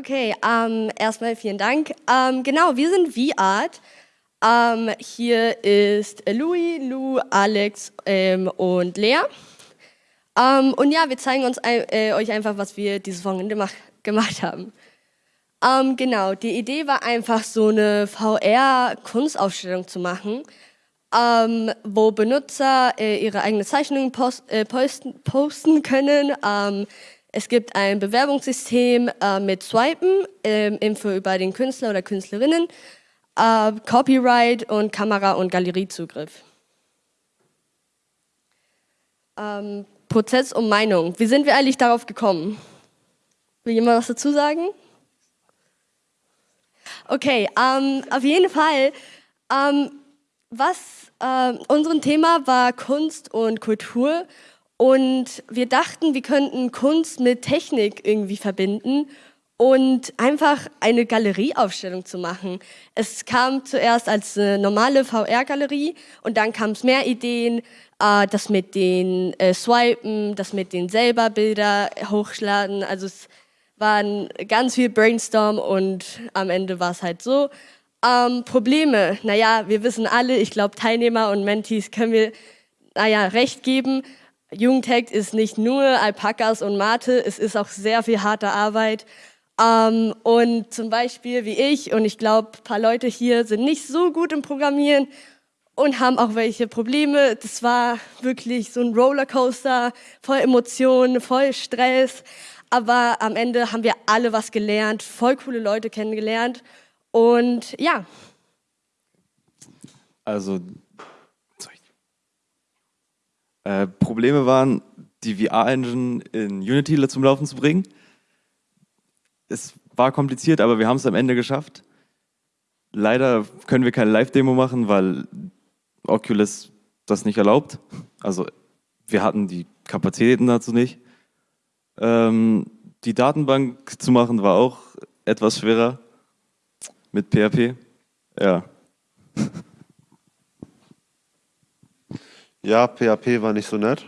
Okay, ähm, erstmal vielen Dank. Ähm, genau, wir sind V-Art. Ähm, hier ist Louis, Lou, Alex ähm, und Lea. Ähm, und ja, wir zeigen uns, äh, euch einfach, was wir dieses Wochenende mach, gemacht haben. Ähm, genau, die Idee war einfach so eine VR-Kunstausstellung zu machen, wo Benutzer äh, ihre eigene Zeichnungen post, äh, posten, posten, können. Es gibt ein Bewerbungssystem äh, mit Swipen, ähm, Info über den Künstler oder Künstlerinnen, äh, Copyright und Kamera- und Galeriezugriff. Ähm, Prozess und Meinung. Wie sind wir eigentlich darauf gekommen? Will jemand was dazu sagen? Okay, ähm, auf jeden Fall, ähm, was äh, unser Thema war Kunst und Kultur und wir dachten, wir könnten Kunst mit Technik irgendwie verbinden und einfach eine Galerieaufstellung zu machen. Es kam zuerst als eine normale VR-Galerie und dann kam es mehr Ideen, äh, das mit den äh, Swipen, das mit den selber Bilder hochladen. Also es waren ganz viel Brainstorm und am Ende war es halt so. Ähm, Probleme, naja, wir wissen alle, ich glaube Teilnehmer und Mentees können wir, naja, recht geben. Jugendhack ist nicht nur Alpakas und Mate, es ist auch sehr viel harte Arbeit. Ähm, und zum Beispiel wie ich und ich glaube, ein paar Leute hier sind nicht so gut im Programmieren und haben auch welche Probleme. Das war wirklich so ein Rollercoaster, voll Emotionen, voll Stress. Aber am Ende haben wir alle was gelernt, voll coole Leute kennengelernt. Und ja. Also, äh, Probleme waren, die VR-Engine in Unity zum Laufen zu bringen. Es war kompliziert, aber wir haben es am Ende geschafft. Leider können wir keine Live-Demo machen, weil Oculus das nicht erlaubt. Also wir hatten die Kapazitäten dazu nicht. Ähm, die Datenbank zu machen war auch etwas schwerer mit PHP. Ja. Ja, PHP war nicht so nett.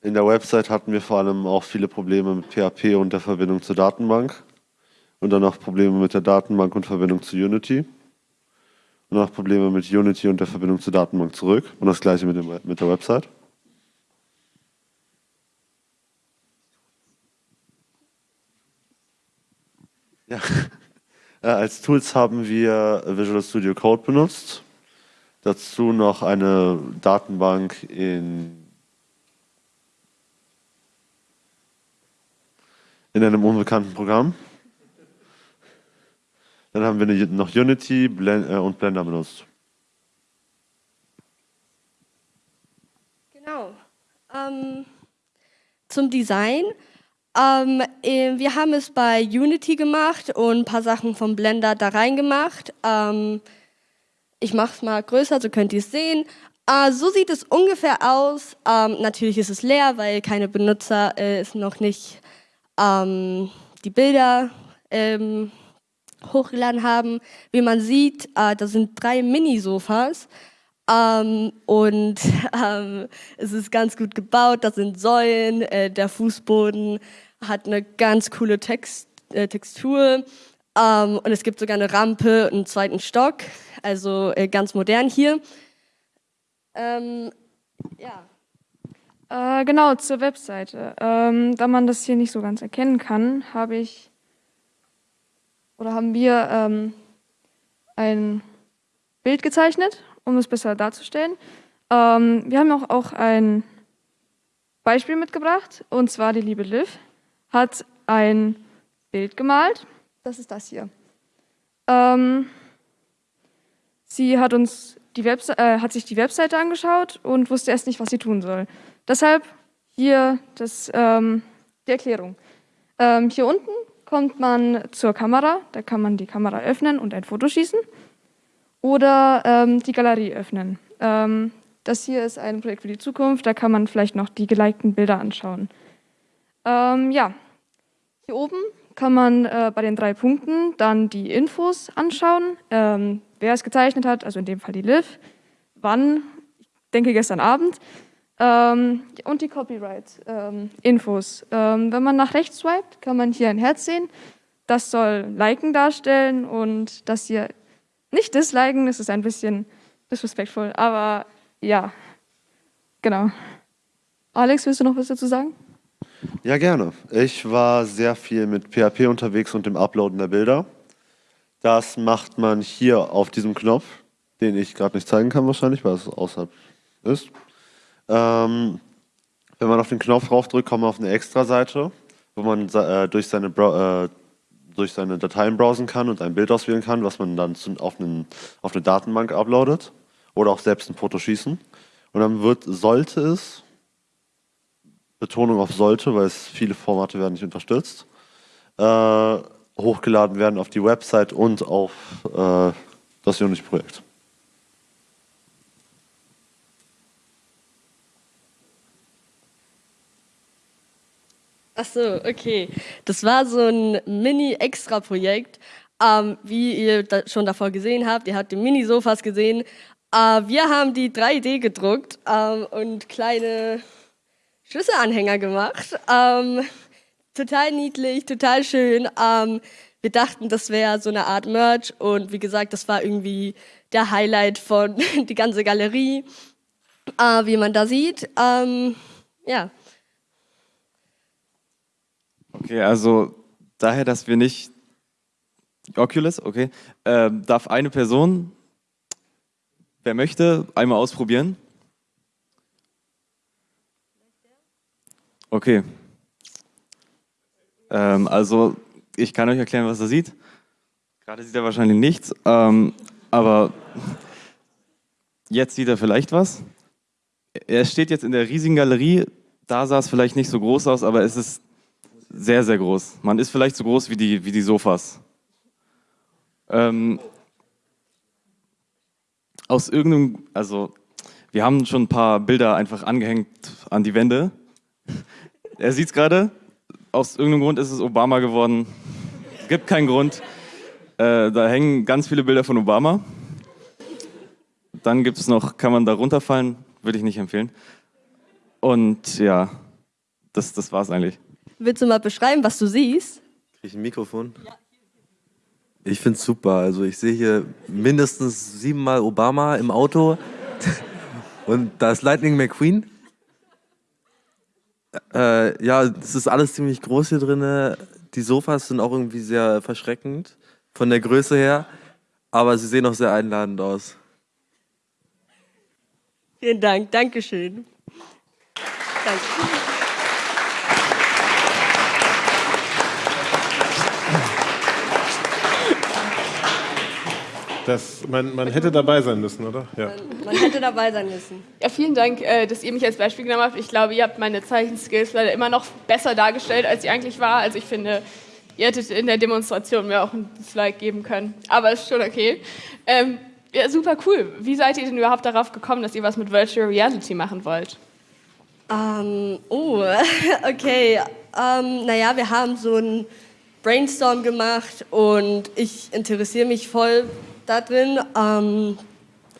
In der Website hatten wir vor allem auch viele Probleme mit PHP und der Verbindung zur Datenbank. Und dann auch Probleme mit der Datenbank und Verbindung zu Unity. Und auch Probleme mit Unity und der Verbindung zur Datenbank zurück. Und das gleiche mit, dem, mit der Website. Ja. Äh, als Tools haben wir Visual Studio Code benutzt. Dazu noch eine Datenbank in, in einem unbekannten Programm. Dann haben wir noch Unity äh, und Blender benutzt. Genau. Ähm, zum Design. Ähm, äh, wir haben es bei Unity gemacht und ein paar Sachen vom Blender da reingemacht. Ähm, ich mache es mal größer, so könnt ihr es sehen. Äh, so sieht es ungefähr aus. Ähm, natürlich ist es leer, weil keine Benutzer äh, es noch nicht ähm, die Bilder ähm, hochgeladen haben. Wie man sieht, äh, da sind drei Mini-Sofas. Ähm, und ähm, es ist ganz gut gebaut, da sind Säulen, äh, der Fußboden hat eine ganz coole Text, äh, Textur ähm, und es gibt sogar eine Rampe und einen zweiten Stock, also äh, ganz modern hier. Ähm, ja. Äh, genau, zur Webseite. Ähm, da man das hier nicht so ganz erkennen kann, habe ich oder haben wir ähm, ein Bild gezeichnet, um es besser darzustellen. Ähm, wir haben auch, auch ein Beispiel mitgebracht, und zwar die liebe Liv hat ein Bild gemalt. Das ist das hier. Ähm, sie hat, uns die äh, hat sich die Webseite angeschaut und wusste erst nicht, was sie tun soll. Deshalb hier das, ähm, die Erklärung. Ähm, hier unten kommt man zur Kamera, da kann man die Kamera öffnen und ein Foto schießen oder ähm, die Galerie öffnen. Ähm, das hier ist ein Projekt für die Zukunft, da kann man vielleicht noch die gelikten Bilder anschauen. Ähm, ja, hier oben kann man äh, bei den drei Punkten dann die Infos anschauen, ähm, wer es gezeichnet hat, also in dem Fall die Liv, wann, ich denke gestern Abend, Ähm, und die Copyright-Infos. Ähm, wenn man nach rechts swiped, kann man hier ein Herz sehen. Das soll Liken darstellen und das hier nicht disliken, das ist ein bisschen disrespectful, aber ja, genau. Alex, willst du noch was dazu sagen? Ja, gerne. Ich war sehr viel mit PHP unterwegs und dem Uploaden der Bilder. Das macht man hier auf diesem Knopf, den ich gerade nicht zeigen kann wahrscheinlich, weil es außerhalb ist. Ähm, wenn man auf den Knopf draufdrückt, kommt man auf eine Extra-Seite, wo man äh, durch, seine äh, durch seine Dateien browsen kann und ein Bild auswählen kann, was man dann zu, auf, einen, auf eine Datenbank uploadet oder auch selbst ein Foto schießen. Und dann wird, sollte es, Betonung auf sollte, weil es viele Formate werden nicht unterstützt, äh, hochgeladen werden auf die Website und auf äh, das Unity-Projekt. Ach so, okay. Das war so ein Mini-Extra-Projekt. Ähm, wie ihr da schon davor gesehen habt, ihr habt die Mini-Sofas gesehen. Äh, wir haben die 3D gedruckt ähm, und kleine Schlüsselanhänger gemacht. Ähm, total niedlich, total schön. Ähm, wir dachten, das wäre so eine Art Merch und wie gesagt, das war irgendwie der Highlight von die ganze Galerie, äh, wie man da sieht. Ähm, ja. Okay, also daher, dass wir nicht Oculus, okay, äh, darf eine Person, wer möchte, einmal ausprobieren. Okay. Ähm, also ich kann euch erklären, was er sieht. Gerade sieht er wahrscheinlich nichts, ähm, aber jetzt sieht er vielleicht was. Er steht jetzt in der riesigen Galerie. Da sah es vielleicht nicht so groß aus, aber es ist sehr, sehr groß. Man ist vielleicht so groß wie die, wie die Sofas. Ähm, aus irgendeinem, also wir haben schon ein paar Bilder einfach angehängt an die Wände. Er sieht es gerade. Aus irgendeinem Grund ist es Obama geworden. Gibt keinen Grund. Äh, da hängen ganz viele Bilder von Obama. Dann gibt es noch, kann man da runterfallen, würde ich nicht empfehlen. Und ja, das, das war es eigentlich. Willst du mal beschreiben, was du siehst? Krieg ich ein Mikrofon? Ich finde es super. Also ich sehe hier mindestens siebenmal Obama im Auto und da ist Lightning McQueen. Äh, ja, es ist alles ziemlich groß hier drin. Die Sofas sind auch irgendwie sehr verschreckend von der Größe her, aber sie sehen auch sehr einladend aus. Vielen Dank, Dankeschön. Danke. Das, man, man hätte dabei sein müssen, oder? Ja. Man, man hätte dabei sein müssen. Ja, vielen Dank, äh, dass ihr mich als Beispiel genommen habt. Ich glaube, ihr habt meine Zeichenskills leider immer noch besser dargestellt, als sie eigentlich war. Also ich finde, ihr hättet in der Demonstration mir auch ein Dislike geben können. Aber ist schon okay. Ähm, ja, super cool. Wie seid ihr denn überhaupt darauf gekommen, dass ihr was mit Virtual Reality machen wollt? Um, ähm, oh, okay. Um, ähm, naja, wir haben so ein Brainstorm gemacht und ich interessiere mich voll da drin ähm,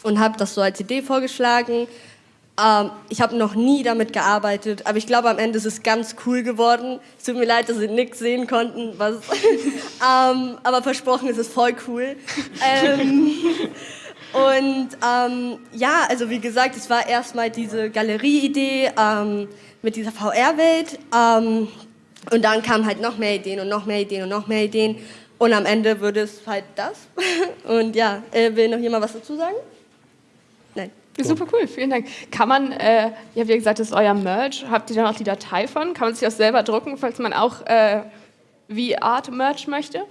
und habe das so als Idee vorgeschlagen. Ähm, ich habe noch nie damit gearbeitet, aber ich glaube, am Ende ist es ganz cool geworden. Es tut mir leid, dass Sie nichts sehen konnten, was, ähm, aber versprochen ist es voll cool. Ähm, und ähm, ja, also wie gesagt, es war erstmal diese Galerie-Idee ähm, mit dieser VR-Welt. Und dann kamen halt noch mehr Ideen und noch mehr Ideen und noch mehr Ideen. Und am Ende würde es halt das. Und ja, äh, will noch jemand was dazu sagen? Nein. Super cool, vielen Dank. Kann man, äh, ja, wie gesagt, das ist euer Merch. Habt ihr da noch die Datei von? Kann man sich das selber drucken, falls man auch äh, wie Art Merch möchte?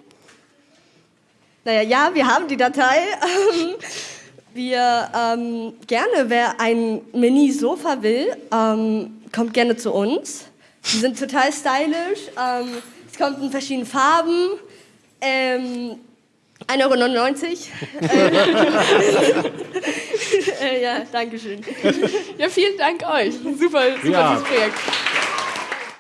Naja, ja, wir haben die Datei. wir ähm, gerne, wer ein Mini-Sofa will, ähm, kommt gerne zu uns. Die sind total stylisch. Ähm, es kommt in verschiedenen Farben. Ähm, 1,99 Euro. äh, ja, danke schön. Ja, vielen Dank euch. Super, super ja. Projekt.